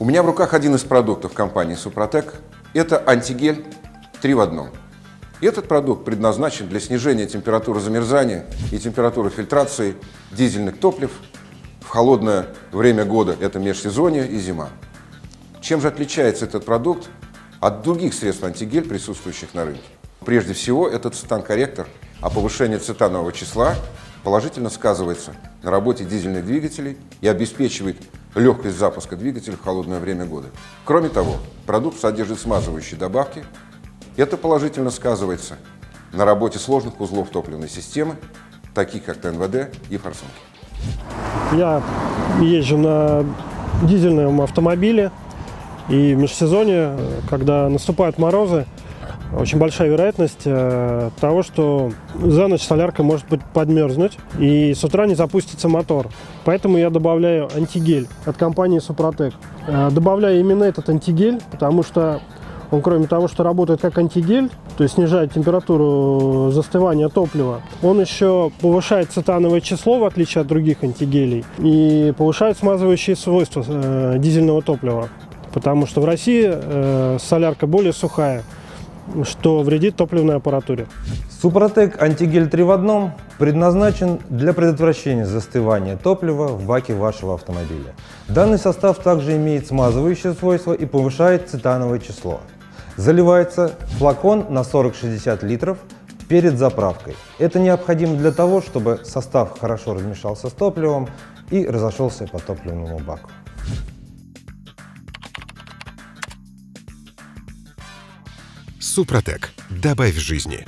У меня в руках один из продуктов компании «Супротек». Это антигель 3 в одном. Этот продукт предназначен для снижения температуры замерзания и температуры фильтрации дизельных топлив в холодное время года, это межсезонье и зима. Чем же отличается этот продукт от других средств антигель, присутствующих на рынке? Прежде всего, этот цитан-корректор, а повышение цитанового числа положительно сказывается на работе дизельных двигателей и обеспечивает легкость запуска двигателя в холодное время года. Кроме того, продукт содержит смазывающие добавки. Это положительно сказывается на работе сложных узлов топливной системы, таких как ТНВД и форсунки. Я езжу на дизельном автомобиле, и в межсезонье, когда наступают морозы, очень большая вероятность э, того, что за ночь солярка может быть подмерзнуть и с утра не запустится мотор. Поэтому я добавляю антигель от компании Супротек. Э, добавляю именно этот антигель, потому что он, кроме того, что работает как антигель, то есть снижает температуру застывания топлива, он еще повышает цитановое число, в отличие от других антигелей, и повышает смазывающие свойства э, дизельного топлива. Потому что в России э, солярка более сухая, что вредит топливной аппаратуре. Супротек антигель 3 в одном предназначен для предотвращения застывания топлива в баке вашего автомобиля. Данный состав также имеет смазывающее свойство и повышает цитановое число. Заливается флакон на 40-60 литров перед заправкой. Это необходимо для того, чтобы состав хорошо размешался с топливом и разошелся по топливному баку. Супротек. Добавь жизни.